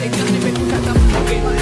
they trying to rip me cause I'm fucking